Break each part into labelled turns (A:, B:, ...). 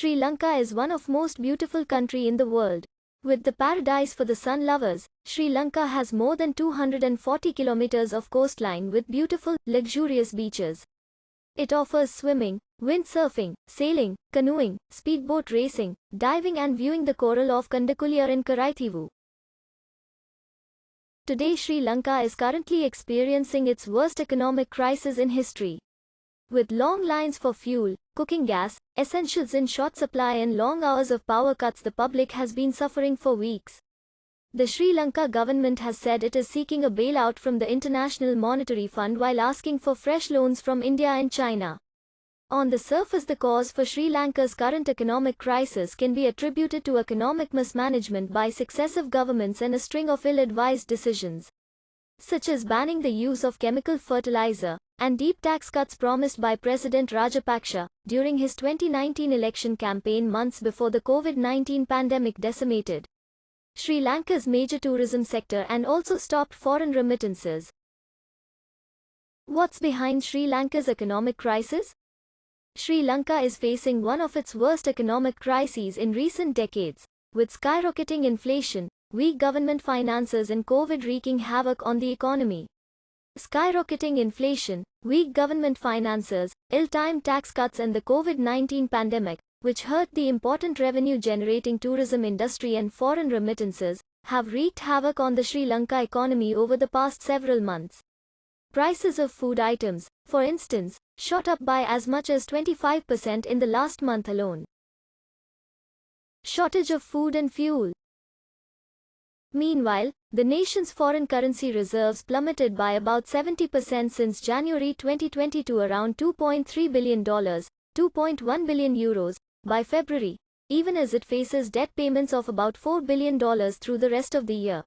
A: Sri Lanka is one of most beautiful country in the world. With the paradise for the sun lovers, Sri Lanka has more than 240 kilometers of coastline with beautiful, luxurious beaches. It offers swimming, windsurfing, sailing, canoeing, speedboat racing, diving and viewing the coral of Kandakuliyar in Karaithivu. Today Sri Lanka is currently experiencing its worst economic crisis in history. With long lines for fuel, cooking gas, essentials in short supply and long hours of power cuts the public has been suffering for weeks. The Sri Lanka government has said it is seeking a bailout from the International Monetary Fund while asking for fresh loans from India and China. On the surface the cause for Sri Lanka's current economic crisis can be attributed to economic mismanagement by successive governments and a string of ill-advised decisions such as banning the use of chemical fertilizer, and deep tax cuts promised by President Rajapaksa during his 2019 election campaign months before the COVID-19 pandemic decimated Sri Lanka's major tourism sector and also stopped foreign remittances. What's behind Sri Lanka's economic crisis? Sri Lanka is facing one of its worst economic crises in recent decades, with skyrocketing inflation, weak government finances and COVID wreaking havoc on the economy. Skyrocketing inflation, weak government finances, ill-timed tax cuts and the COVID-19 pandemic, which hurt the important revenue-generating tourism industry and foreign remittances, have wreaked havoc on the Sri Lanka economy over the past several months. Prices of food items, for instance, shot up by as much as 25% in the last month alone. Shortage of food and fuel. Meanwhile, the nation's foreign currency reserves plummeted by about 70% since January 2020 to around $2.3 billion, 2.1 billion euros, by February, even as it faces debt payments of about $4 billion through the rest of the year.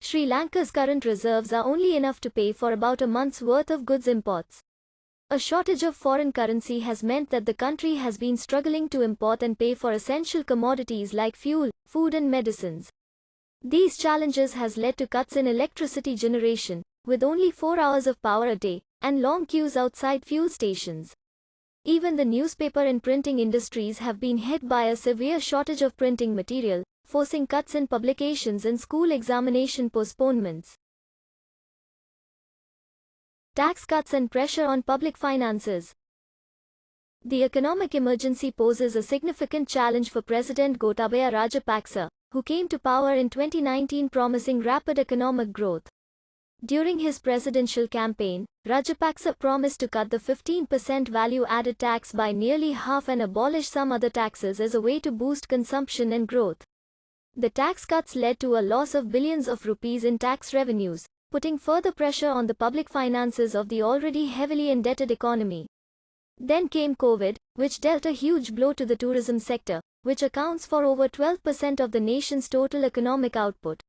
A: Sri Lanka's current reserves are only enough to pay for about a month's worth of goods imports. A shortage of foreign currency has meant that the country has been struggling to import and pay for essential commodities like fuel, food and medicines. These challenges has led to cuts in electricity generation, with only 4 hours of power a day, and long queues outside fuel stations. Even the newspaper and printing industries have been hit by a severe shortage of printing material, forcing cuts in publications and school examination postponements. Tax cuts and pressure on public finances. The economic emergency poses a significant challenge for President Gotabaya Rajapaksa, who came to power in 2019 promising rapid economic growth. During his presidential campaign, Rajapaksa promised to cut the 15% value-added tax by nearly half and abolish some other taxes as a way to boost consumption and growth. The tax cuts led to a loss of billions of rupees in tax revenues, putting further pressure on the public finances of the already heavily indebted economy. Then came COVID, which dealt a huge blow to the tourism sector, which accounts for over 12% of the nation's total economic output.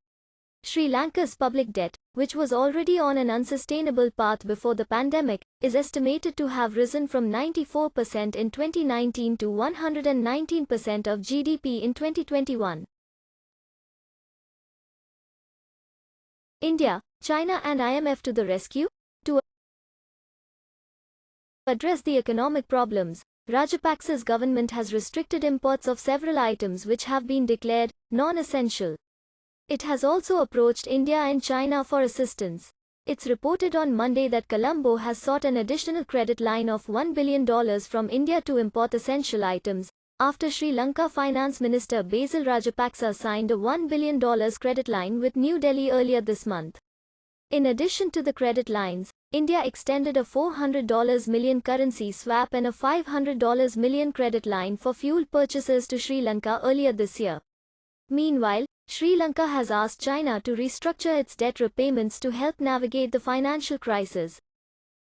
A: Sri Lanka's public debt, which was already on an unsustainable path before the pandemic, is estimated to have risen from 94% in 2019 to 119% of GDP in 2021. India, China and IMF to the rescue? To address the economic problems, Rajapaksa's government has restricted imports of several items which have been declared non-essential. It has also approached India and China for assistance. It's reported on Monday that Colombo has sought an additional credit line of $1 billion from India to import essential items, after Sri Lanka Finance Minister Basil Rajapaksa signed a $1 billion credit line with New Delhi earlier this month. In addition to the credit lines, India extended a $400 million currency swap and a $500 million credit line for fuel purchases to Sri Lanka earlier this year. Meanwhile, Sri Lanka has asked China to restructure its debt repayments to help navigate the financial crisis.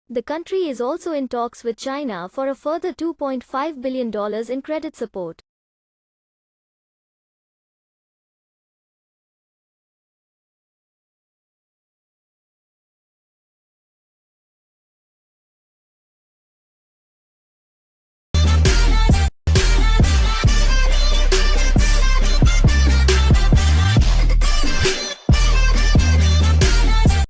A: The country is also in talks with China for a further $2.5 billion in credit support.